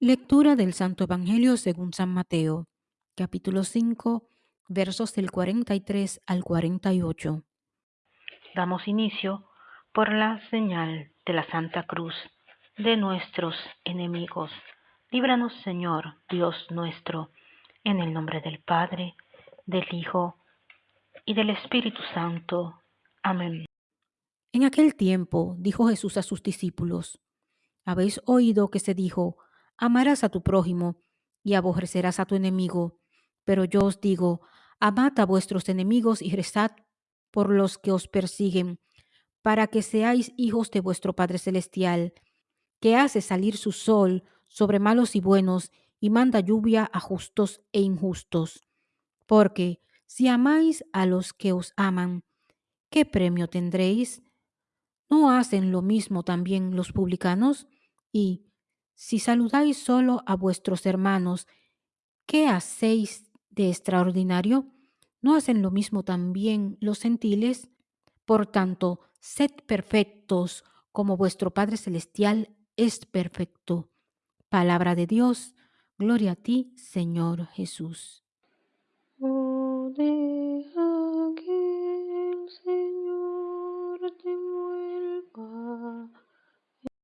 Lectura del Santo Evangelio según San Mateo, capítulo 5, versos del 43 al 48. Damos inicio por la señal de la Santa Cruz de nuestros enemigos. Líbranos, Señor, Dios nuestro, en el nombre del Padre, del Hijo y del Espíritu Santo. Amén. En aquel tiempo dijo Jesús a sus discípulos, Habéis oído que se dijo, amarás a tu prójimo y aborrecerás a tu enemigo. Pero yo os digo, amad a vuestros enemigos y rezad por los que os persiguen, para que seáis hijos de vuestro Padre Celestial, que hace salir su sol sobre malos y buenos y manda lluvia a justos e injustos. Porque si amáis a los que os aman, ¿qué premio tendréis? ¿No hacen lo mismo también los publicanos? Y si saludáis solo a vuestros hermanos, ¿qué hacéis de extraordinario? ¿No hacen lo mismo también los gentiles? Por tanto, sed perfectos como vuestro Padre Celestial es perfecto. Palabra de Dios, gloria a ti, Señor Jesús.